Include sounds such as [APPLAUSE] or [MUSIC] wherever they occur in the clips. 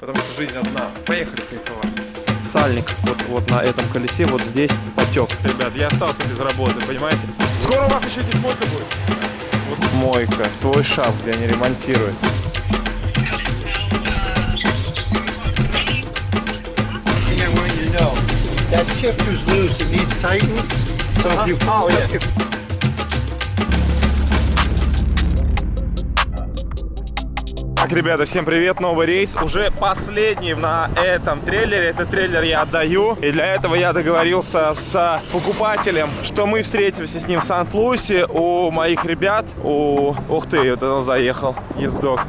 Потому что жизнь одна. Поехали кайфовать. Сальник вот, вот на этом колесе, вот здесь потек. Ребят, я остался без работы, понимаете? Скоро у вас еще здесь мойка будет. Мойка, свой шап, где они ремонтируют. That shifter's loose, it needs tightened. So if you Oh, yeah. if Так, ребята, всем привет, новый рейс. Уже последний на этом трейлере. Этот трейлер я отдаю. И для этого я договорился с покупателем, что мы встретимся с ним в Сант-Луисе у моих ребят. У... Ух ты, вот он заехал, ездок.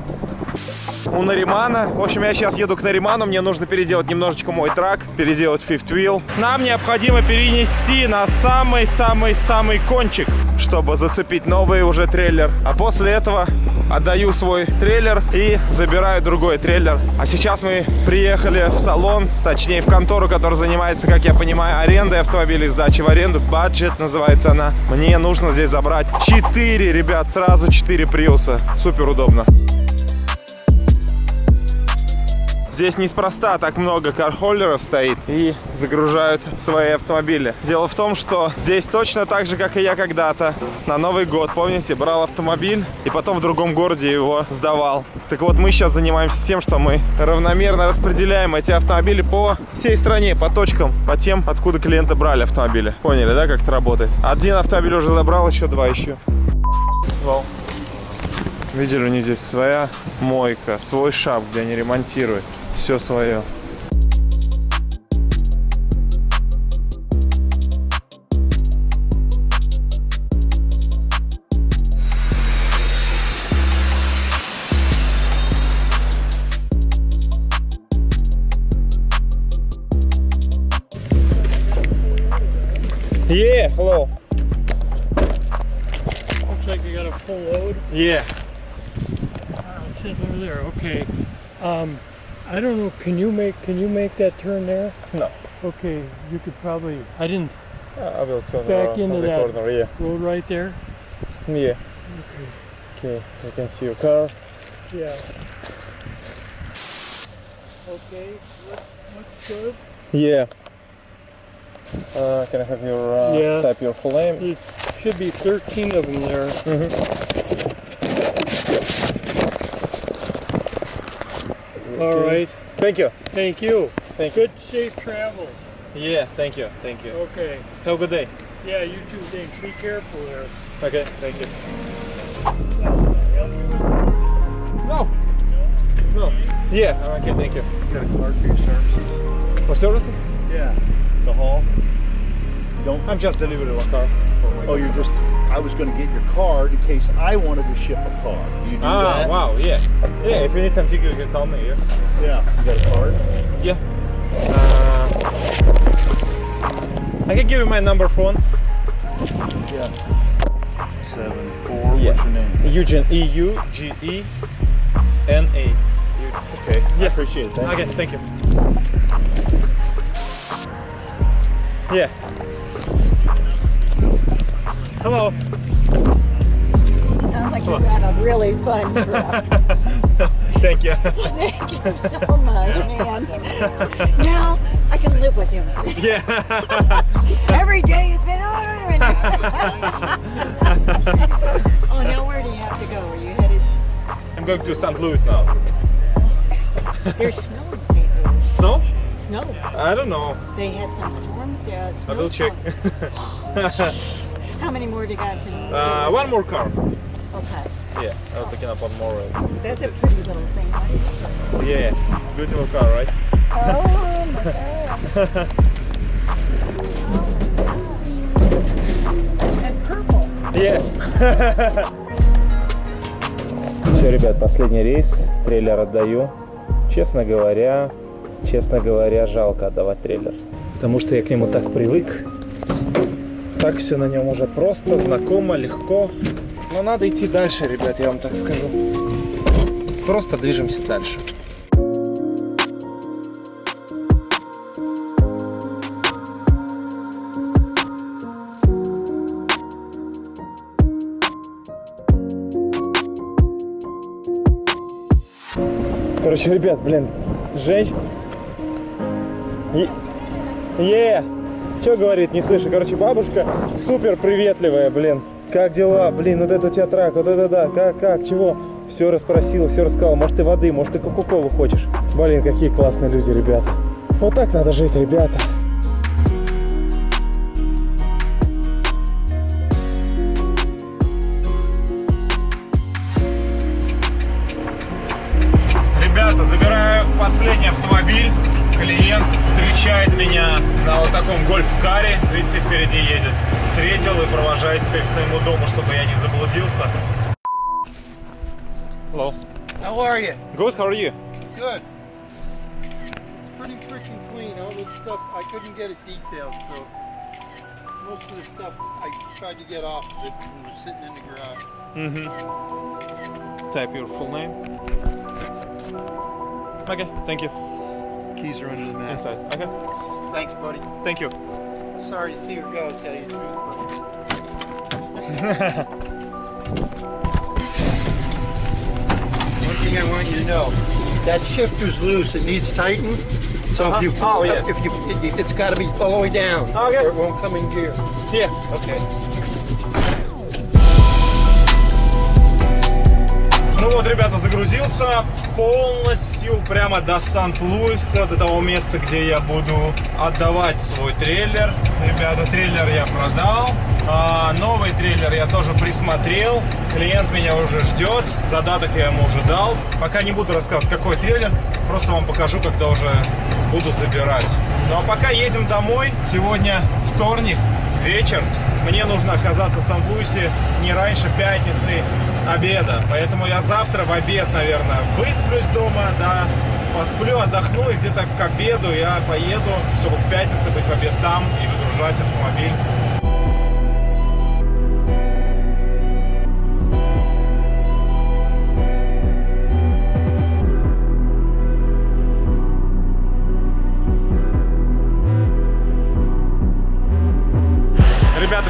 У Наримана. В общем, я сейчас еду к Нариману. Мне нужно переделать немножечко мой трак, переделать fifth wheel. Нам необходимо перенести на самый-самый-самый кончик, чтобы зацепить новый уже трейлер. А после этого отдаю свой трейлер и забираю другой трейлер. А сейчас мы приехали в салон, точнее в контору, которая занимается, как я понимаю, арендой автомобилей, сдачей в аренду. Budget называется она. Мне нужно здесь забрать 4, ребят, сразу 4 приуса. Супер удобно. Здесь неспроста так много кархоллеров стоит и загружают свои автомобили. Дело в том, что здесь точно так же, как и я когда-то, на Новый год, помните, брал автомобиль и потом в другом городе его сдавал. Так вот, мы сейчас занимаемся тем, что мы равномерно распределяем эти автомобили по всей стране, по точкам, по тем, откуда клиенты брали автомобили. Поняли, да, как это работает? Один автомобиль уже забрал, еще два еще. Вау. Видели, у них здесь своя мойка, свой шап, где они ремонтируют. Все свое. Yeah, hello. Looks like you got a full load. Yeah. Uh, sitting over there. Okay. Um, I don't know. Can you make Can you make that turn there? No. Okay. You could probably. I didn't. I will turn Back into the that. corner, yeah. Road right there. Yeah. Okay, Okay, I can see your car. Yeah. Okay. Look, looks good. Yeah. Uh, can I have your uh, Yeah. type your full name? There should be 13 of them there. All Okay. right. Thank you. Thank you. Thank you. Good, safe travel. Yeah, thank you. Thank you. Okay. Have a good day. Yeah. You too. Thanks. Be careful there. Okay, thank you. Help No. No. Yeah. Okay, thank you. you got a card for your services. For service? Yeah. The haul. Don't. I'm just delivering one car. Oh, you're customer. just. I was going to get your card in case I wanted to ship a car. You do Ah, that? wow. Yeah. Yeah. If you need some ticket, you can call me. Yeah. Yeah. You got a card? Yeah. Uh, I can give you my number phone. Yeah. Seven four. Yeah. What's your name? Eugene. E U G E N A. Okay. I Yeah. appreciate it. Thank Okay, you. thank you. Yeah. Hello. Sounds like you had a really fun [LAUGHS] trip. Thank you. Thank you so much, man. Now I can live with him. yeah. Every day has been Oh, now where do you have to go? Are you headed? I'm going to St. Louis now. Oh, there's snow in St. Louis. Snow? Snow. I don't know. They had some storms. Yeah, I will check. [LAUGHS] How many more do you got to? uh, one more car. Okay. Yeah, I'm picking up one more. uh, That's a pretty little thing. huh? Yeah, beautiful car, right? Oh my god. And purple. Все, ребят, последний рейс. Трейлер отдаю. Честно говоря, честно говоря, жалко отдавать трейлер. Потому что я к нему так привык. Так все на нем уже просто, знакомо, легко. Но надо идти дальше, ребят, я вам так скажу. Просто движемся дальше. Короче, ребят, блин, Женщина. Е, что говорит, не слышу. Короче, бабушка супер приветливая, блин. Как дела? Блин, вот это у тебя трак, вот это да. Как, как, чего? Все расспросила, все рассказала. Может, ты воды, может, ты кока-колу хочешь. Блин, какие классные люди, ребята. Вот так надо жить. Ребята, are you? Good, how are you? Good. It's pretty freaking clean. All this stuff, I couldn't get it detailed, so most of the stuff I tried to get off of it it was sitting in the garage. Mm-hmm. Type your full name. Okay, thank you. Keys are under the mat. Inside. Okay, Thanks, buddy. thank you. Sorry to see her go, tell you the truth. [LAUGHS] thing I want you to know, that shifter's loose. It needs tightened. So if uh-huh. you, pull Oh, yeah. if you, it, it's got to be all the way down, Okay. or it won't come in gear. Yeah. Okay. Вот, ребята, загрузился полностью прямо до Сант-Луиса, до того места, где я буду отдавать свой трейлер. Ребята, трейлер я продал. А, новый трейлер я тоже присмотрел. Клиент меня уже ждет. Задаток я ему уже дал. Пока не буду рассказывать, какой трейлер. Просто вам покажу, когда уже буду забирать. Ну а пока едем домой. Сегодня вторник, вечер. Мне нужно оказаться в Сан-Луисе не раньше пятницы обеда. Поэтому я завтра в обед, наверное, высплюсь дома, да, посплю, отдохну, и где-то к обеду я поеду, чтобы к пятнице быть в обед там и выгружать автомобиль.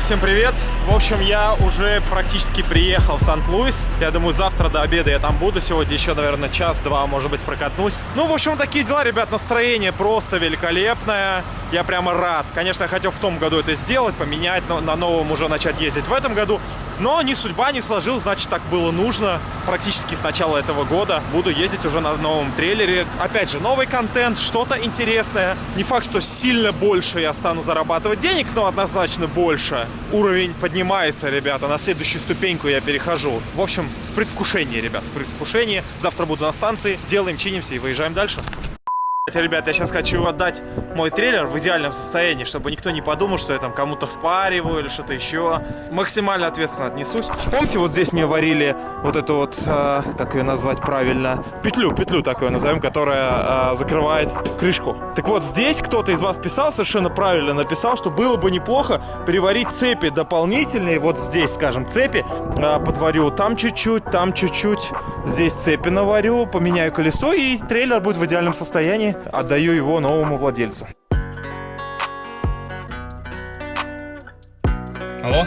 Всем привет! В общем, я уже практически приехал в Сант-Луис. Я думаю, завтра до обеда я там буду. Сегодня еще, наверное, час-два, может быть, прокатнусь. Ну, в общем, такие дела, ребят. Настроение просто великолепное. Я прямо рад. Конечно, я хотел в том году это сделать, поменять, но на новом уже начать ездить в этом году. Но ни судьба не сложилась, значит, так было нужно. Практически с начала этого года буду ездить уже на новом трейлере. Опять же, новый контент, что-то интересное. Не факт, что сильно больше я стану зарабатывать денег, но однозначно больше. Уровень поднимается, ребята. На следующую ступеньку я перехожу. В общем, в предвкушении, ребят, в предвкушении. Завтра буду на станции. Делаем, чинимся и выезжаем дальше. Ребят, я сейчас хочу отдать мой трейлер в идеальном состоянии, чтобы никто не подумал, что я там кому-то впариваю или что-то еще. Максимально ответственно отнесусь. Помните, вот здесь мне варили вот эту вот, э, как ее назвать правильно, петлю, петлю такую назовем, которая э, закрывает крышку. Так вот, здесь кто-то из вас писал, совершенно правильно написал, что было бы неплохо переварить цепи дополнительные. Вот здесь, скажем, цепи э, подварю там чуть-чуть, там чуть-чуть. Здесь цепи наварю, поменяю колесо, и трейлер будет в идеальном состоянии. Отдаю его новому владельцу. Алло?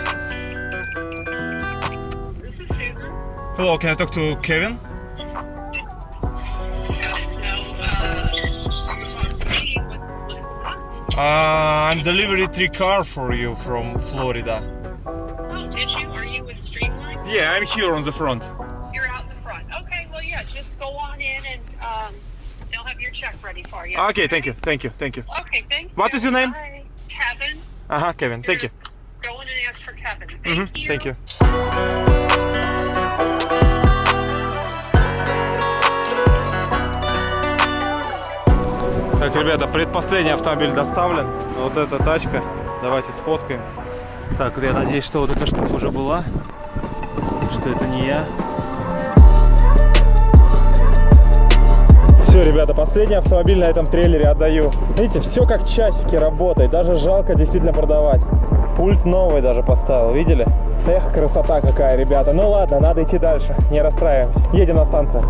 This is Susan. Hello, can I talk to Kevin? Uh? Uh, I'm delivery three car for you from Florida. Oh, did you? Are you with Streamline? Yeah, I'm here on the front. You're out in the front. Okay, well, yeah, just go on in and um, they'll have your check ready for you. Okay, thank you, thank you, thank you. Okay, thank What you. is your name? Bye. Kevin. Ага, Kevin, thank you. Go in and ask for Kevin. Thank Мгм, you. Thank you. Так, ребята, предпоследний автомобиль доставлен. Вот эта тачка. Давайте сфоткаем. Так, я надеюсь, что вот эта штука уже была. Что это не я. Все, ребята, последний автомобиль на этом трейлере отдаю. Видите, все как часики работает. Даже жалко действительно продавать. Пульт новый даже поставил, видели? Эх, красота какая, ребята. Ну ладно, надо идти дальше. Не расстраиваемся. Едем на станцию.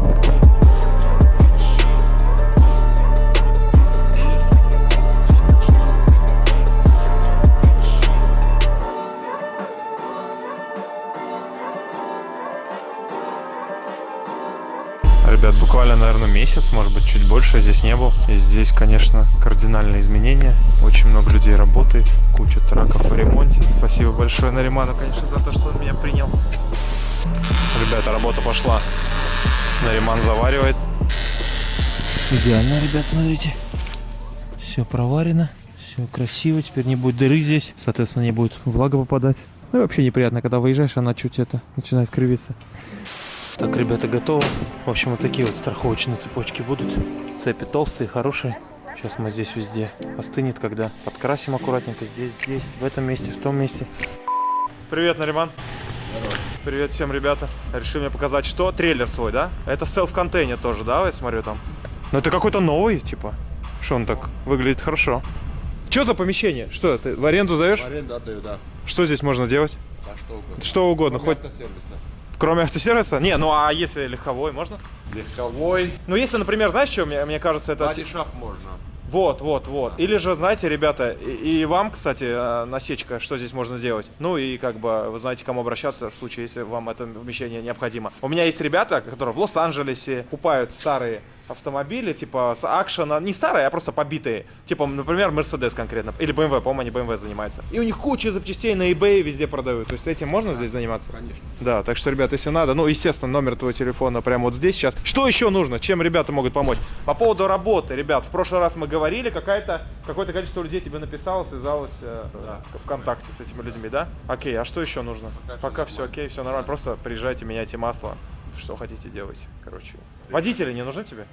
На наверное, месяц, может быть, чуть больше здесь не был. И здесь, конечно, кардинальные изменения. Очень много людей работает, куча траков в ремонте. Спасибо большое Нариману, конечно, за то, что он меня принял. Ребята, работа пошла. Нариман заваривает. Идеально, ребят, смотрите. Все проварено, все красиво. Теперь не будет дыры здесь, соответственно, не будет влага попадать. Ну и вообще неприятно, когда выезжаешь, она чуть это начинает кривиться. Так, ребята, готовы. В общем, вот такие вот страховочные цепочки будут. Цепи толстые, хорошие. Сейчас мы здесь везде остынет, когда подкрасим аккуратненько. Здесь, здесь, в этом месте, в том месте. Привет, Нариман. Привет всем, ребята. Решили мне показать, что? Трейлер свой, да? Это селф-контейнер тоже, да, я смотрю там? Ну это какой-то новый, типа. Что он так выглядит хорошо. Что за помещение? Что, ты в аренду даешь? Аренду отдаю, да. Что здесь можно делать? А что угодно. Что угодно, хоть Автосервиса. Кроме автосервиса? Не, ну а если легковой, можно? Легковой. Ну если, например, знаешь, что, мне, мне кажется, это... Бодишап можно. Вот, вот, вот. Или же, знаете, ребята, и, и вам, кстати, э, насечка, что здесь можно сделать. Ну и как бы вы знаете, к кому обращаться в случае, если вам это вмещение необходимо. У меня есть ребята, которые в Лос-Анджелесе покупают старые автомобили, типа с акшена, не старые, а просто побитые. Типа, например, Mercedes конкретно. Или BMW, по-моему, они BMW занимаются. И у них куча запчастей на eBay везде продают. То есть этим можно здесь заниматься? Конечно. Да, так что, ребят, если надо, ну, естественно, номер твоего телефона прямо вот здесь сейчас. Что еще нужно? Чем ребята могут помочь? По поводу работы, ребят, в прошлый раз мы говорили, какая-то, какое-то количество людей тебе написало, связалось э, ВКонтакте с этими людьми, да? Окей, а что еще нужно? Пока, все окей, все нормально, просто приезжайте, меняйте масло. Что хотите делать, короче. Водители не нужны тебе?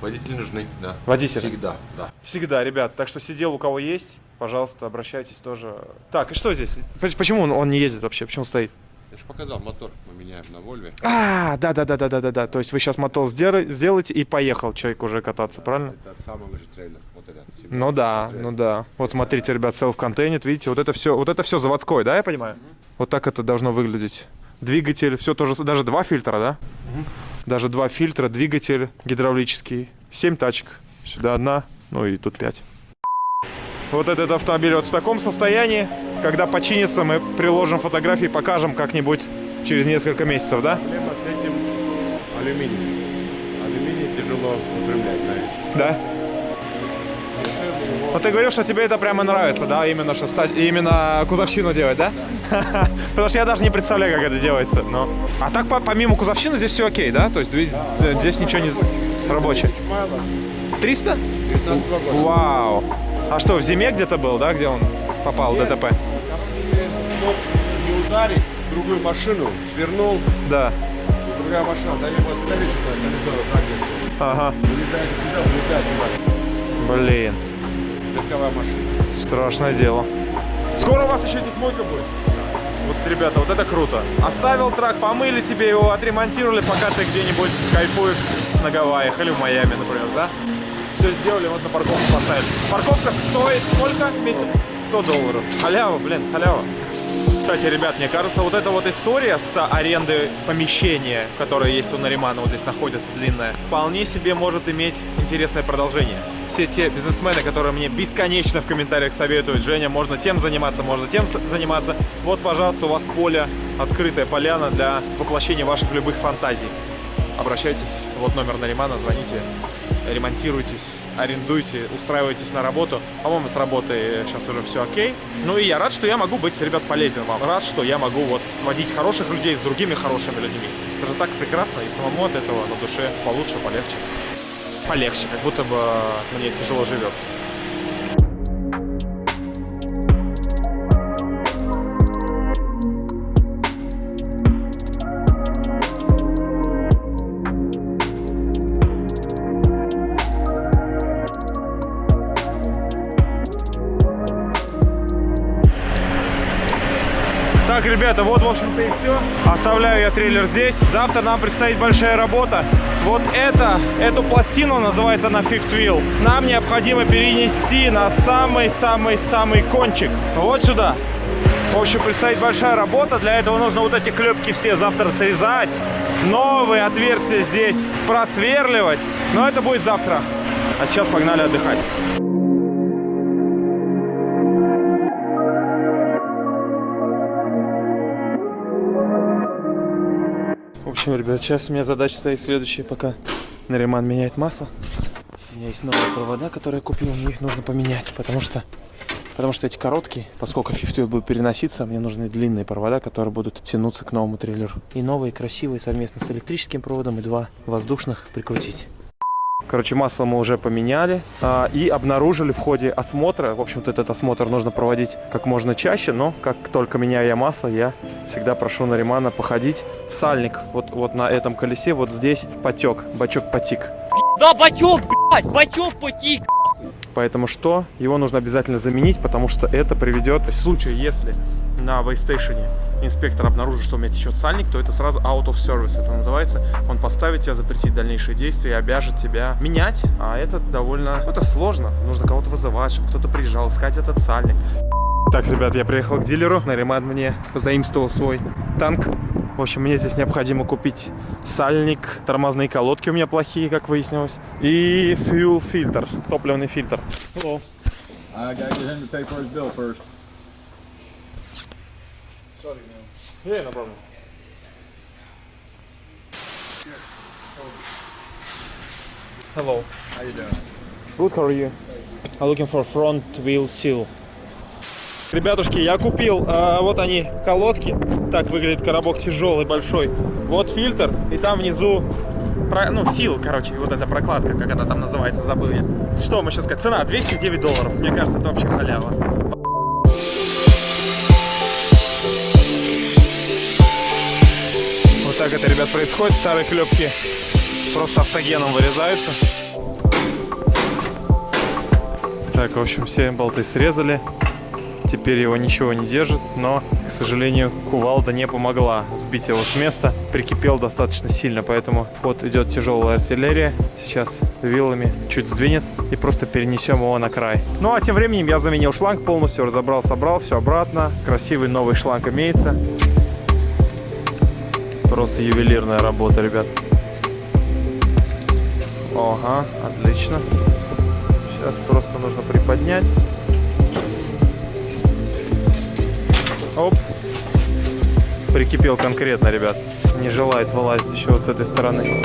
Водители нужны, да. Водители? Всегда, да. Всегда, ребят. Так что сидел у кого есть, пожалуйста, обращайтесь тоже. Так, и что здесь? Почему он, он не ездит вообще? Почему стоит? Я же показал, мотор мы меняем на Вольве. А, да, да, да, да, да, да, да. То есть вы сейчас мотор сдела- сделаете и поехал человек уже кататься, правильно? Это самый же трейлер. Вот этот. Ну да, ну да. Вот смотрите, ребят, селф-контейнер, видите, вот это все, вот это все заводское, да, я понимаю? Вот так это должно выглядеть. Двигатель, все тоже, даже два фильтра, да? Даже два фильтра, двигатель гидравлический, семь тачек, сюда одна, ну и тут пять. Вот этот автомобиль вот в таком состоянии. Когда починится, мы приложим фотографии, покажем как-нибудь через несколько месяцев, да? Проблема с этим алюминий. Алюминий тяжело упрямлять, знаешь. Да. Вот ты говорил, что тебе это прямо нравится, да, именно что ста- именно кузовщину делать, да? [LAUGHS] Потому что я даже не представляю, как это делается. Но... А так по- помимо кузовщины здесь все окей, да? То есть ви- здесь ничего не рабочее. Мало. 300? 19 года. Вау. А что, в зиме где-то был, да, где он попал в Нет. ДТП? Короче, не ударить другую машину, свернул, Да. другая машина заехала сюда, видишь, это колесо заднее. Ага. Вылезает сюда, туда. Блин. Легковая машина. Страшное дело. Скоро у вас еще здесь мойка будет. Вот, ребята, вот это круто. Оставил трак, помыли тебе его, отремонтировали, пока ты где-нибудь кайфуешь на Гавайях или в Майами, например, да? Все сделали, вот на парковку поставили. Парковка стоит сколько в месяц? 100 долларов. Халява, блин, халява. Кстати, ребят, мне кажется, вот эта вот история с арендой помещения, которое есть у Наримана, вот здесь находится длинная, вполне себе может иметь интересное продолжение. Все те бизнесмены, которые мне бесконечно в комментариях советуют, Женя, можно тем заниматься, можно тем заниматься. Вот, пожалуйста, у вас поле, открытая поляна для воплощения ваших любых фантазий. Обращайтесь, вот номер Наримана, звоните, ремонтируйтесь, арендуйте, устраивайтесь на работу. По-моему, с работой сейчас уже все окей. Ну и я рад, что я могу быть, ребят, полезен вам. Рад, что я могу вот сводить хороших людей с другими хорошими людьми. Это же так прекрасно, и самому от этого на душе получше, полегче. Полегче, как будто бы мне тяжело живется. Так, ребята, вот, в общем-то, и все. Оставляю я трейлер здесь. Завтра нам предстоит большая работа. Вот это, эту пластину, называется на Fifth Wheel, нам необходимо перенести на самый-самый-самый кончик. Вот сюда. В общем, предстоит большая работа. Для этого нужно вот эти клепки все завтра срезать. Новые отверстия здесь просверливать. Но это будет завтра. А сейчас погнали отдыхать. Общем, ребят, сейчас у меня задача стоит следующая, пока Нариман меняет масло. У меня есть новые провода, которые я купил, мне их нужно поменять, потому что Потому что эти короткие, поскольку Wheel будет переноситься, мне нужны длинные провода, которые будут тянуться к новому трейлеру. И новые красивые совместно с электрическим проводом и два воздушных прикрутить. Короче, масло мы уже поменяли а, и обнаружили в ходе осмотра. В общем-то, этот осмотр нужно проводить как можно чаще, но как только меняю я масло, я всегда прошу Наримана походить. Сальник вот, вот на этом колесе, вот здесь потек, бачок потик. Да, бачок, блядь, бачок потик. Поэтому что? Его нужно обязательно заменить, потому что это приведет, в случае, если на вейстейшене инспектор обнаружит, что у меня течет сальник, то это сразу out of service, это называется. Он поставит тебя, запретить дальнейшие действия и обяжет тебя менять, а это довольно, это сложно. Нужно кого-то вызывать, чтобы кто-то приезжал, искать этот сальник. Так, ребят, я приехал к дилеру, Нариман мне позаимствовал свой танк. В общем, мне здесь необходимо купить сальник, тормозные колодки у меня плохие, как выяснилось, и fuel фильтр, топливный фильтр. Hello. I gotta get him to pay for his bill first. Yeah, no problem. Hello. How you doing? Good, how are you? I'm looking for front wheel seal. Ребятушки, я купил, э, вот они, колодки. Так выглядит коробок тяжелый, большой. Вот фильтр, и там внизу, про, ну, сил, короче, вот эта прокладка, как она там называется, забыл я. Что мы сейчас сказать? Цена 209 долларов. Мне кажется, это вообще халява. Так это, ребят, происходит. Старые клепки просто автогеном вырезаются. Так, в общем, все болты срезали. Теперь его ничего не держит, но, к сожалению, кувалда не помогла сбить его с места. Прикипел достаточно сильно, поэтому вот идет тяжелая артиллерия. Сейчас вилами чуть сдвинет и просто перенесем его на край. Ну а тем временем я заменил шланг полностью, разобрал, собрал, все обратно. Красивый новый шланг имеется. Просто ювелирная работа, ребят. Ага, отлично. Сейчас просто нужно приподнять. Оп. Прикипел конкретно, ребят. Не желает вылазить еще вот с этой стороны.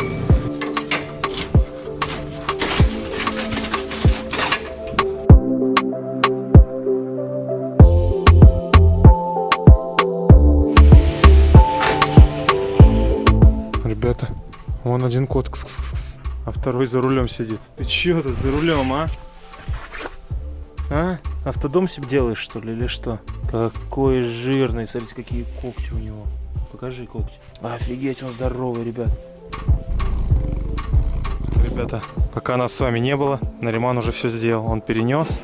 Вон один кот, кс -кс -кс, а второй за рулем сидит. Ты че тут за рулем, а? А? Автодом себе делаешь, что ли, или что? Какой жирный, смотрите, какие когти у него. Покажи когти. Офигеть, он здоровый, ребят. Ребята, пока нас с вами не было, Нариман уже все сделал. Он перенес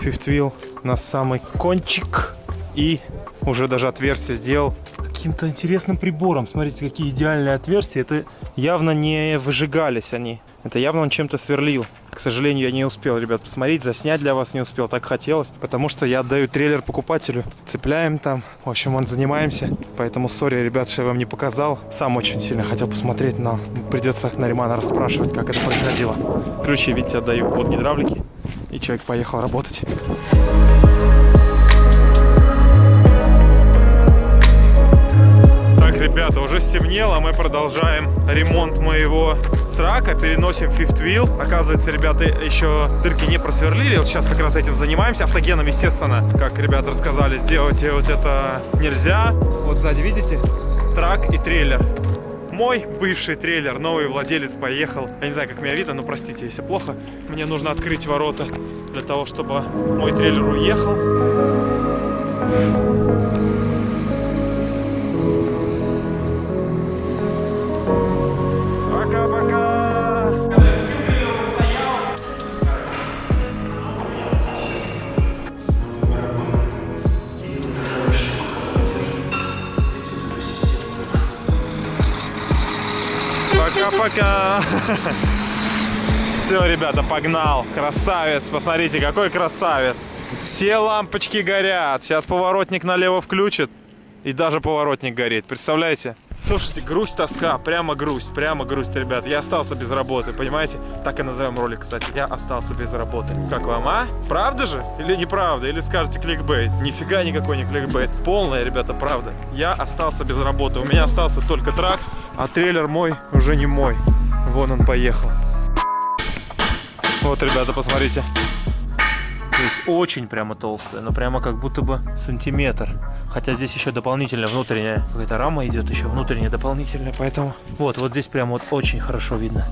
Fifth Wheel на самый кончик и уже даже отверстие сделал каким-то интересным прибором. Смотрите, какие идеальные отверстия. Это явно не выжигались они. Это явно он чем-то сверлил. К сожалению, я не успел, ребят, посмотреть, заснять для вас не успел, так хотелось. Потому что я отдаю трейлер покупателю. Цепляем там, в общем, он занимаемся. Поэтому, сори, ребят, что я вам не показал. Сам очень сильно хотел посмотреть, но придется Наримана расспрашивать, как это происходило. Ключи, видите, отдаю от гидравлики. И человек поехал работать. Стемнело, мы продолжаем ремонт моего трака, переносим fifth wheel. Оказывается, ребята еще дырки не просверлили, вот сейчас как раз этим занимаемся. Автогеном, естественно, как ребята рассказали, сделать, делать это нельзя. Вот сзади, видите, трак и трейлер. Мой бывший трейлер, новый владелец поехал. Я не знаю, как меня видно, но простите, если плохо. Мне нужно открыть ворота для того, чтобы мой трейлер уехал. Пока-пока! [LAUGHS] Все, ребята, погнал. Красавец. Посмотрите, какой красавец. Все лампочки горят. Сейчас поворотник налево включит. И даже поворотник горит. Представляете? Слушайте, грусть, тоска, прямо грусть, прямо грусть, ребят. Я остался без работы, понимаете? Так и назовем ролик, кстати. Я остался без работы. Как вам, а? Правда же? Или неправда? Или скажете кликбейт? Нифига никакой не кликбейт. Полная, ребята, правда. Я остался без работы. У меня остался только трак, а трейлер мой уже не мой. Вон он поехал. Вот, ребята, посмотрите. То есть очень прямо толстая, но прямо как будто бы сантиметр. Хотя здесь еще дополнительная внутренняя какая-то рама идет, еще внутренняя дополнительная, поэтому вот, вот здесь прямо вот очень хорошо видно.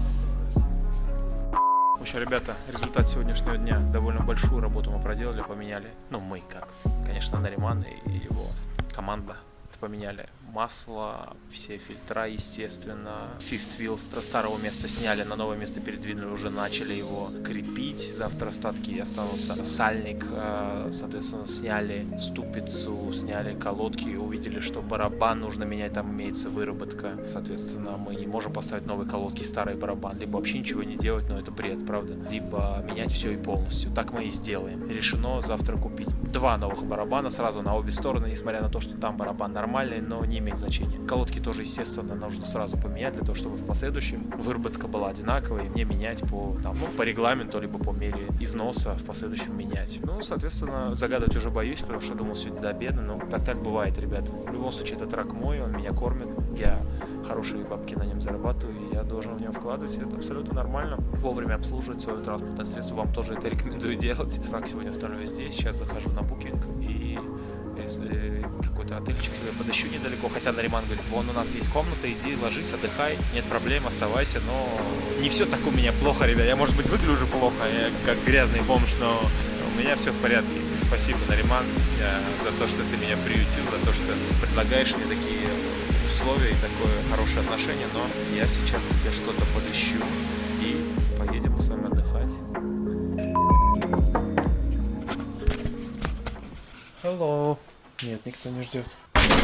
В общем, ребята, результат сегодняшнего дня. Довольно большую работу мы проделали, поменяли. Ну, мы как. Конечно, Нариман и его команда поменяли масло, все фильтра, естественно. Fifth wheel с старого места сняли, на новое место передвинули, уже начали его крепить. Завтра остатки останутся. Сальник, э, соответственно, сняли ступицу, сняли колодки, увидели, что барабан нужно менять, там имеется выработка. Соответственно, мы не можем поставить новые колодки, старый барабан, либо вообще ничего не делать, но это бред, правда? Либо менять все и полностью. Так мы и сделаем. Решено завтра купить два новых барабана сразу на обе стороны, несмотря на то, что там барабан нормальный, но не имеет значения. Колодки тоже, естественно, нужно сразу поменять, для того, чтобы в последующем выработка была одинаковая, и мне менять по, там, ну, по регламенту, либо по мере износа в последующем менять. Ну, соответственно, загадывать уже боюсь, потому что думал сегодня до обеда, но так так бывает, ребят. В любом случае, это трак мой, он меня кормит, я хорошие бабки на нем зарабатываю, и я должен в него вкладывать, это абсолютно нормально. Вовремя обслуживать свое транспортное средство, вам тоже это [LAUGHS] рекомендую делать. Трак сегодня оставлю здесь, сейчас захожу на букинг и какой-то отельчик себе подыщу недалеко, хотя Нариман говорит, вон у нас есть комната, иди, ложись, отдыхай, нет проблем, оставайся, но не все так у меня плохо, ребят, я, может быть, выгляжу плохо, я как грязный бомж, но у меня все в порядке. Спасибо, Нариман, за то, что ты меня приютил, за то, что предлагаешь мне такие условия и такое хорошее отношение, но я сейчас себе что-то подыщу и поедем с вами отдыхать. Hello. Нет, никто не ждет.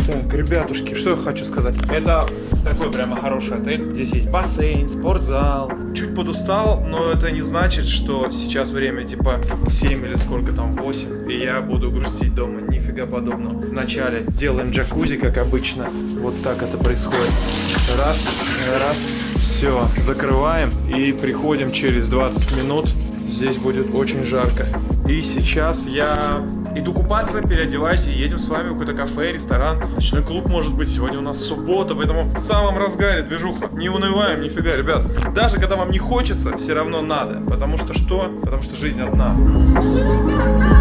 Так, ребятушки, что я хочу сказать. Это такой прямо хороший отель. Здесь есть бассейн, спортзал. Чуть подустал, но это не значит, что сейчас время типа 7 или сколько там, 8. И я буду грустить дома. Нифига подобного. Вначале делаем джакузи, как обычно. Вот так это происходит. Раз, раз, все. Закрываем и приходим через 20 минут. Здесь будет очень жарко. И сейчас я Иду купаться, переодеваюсь и едем с вами в какое-то кафе, ресторан, ночной клуб, может быть. Сегодня у нас суббота, поэтому в самом разгаре движуха. Не унываем, нифига, ребят. Даже когда вам не хочется, все равно надо. Потому что что? Потому что жизнь одна. Поехали кайфовать.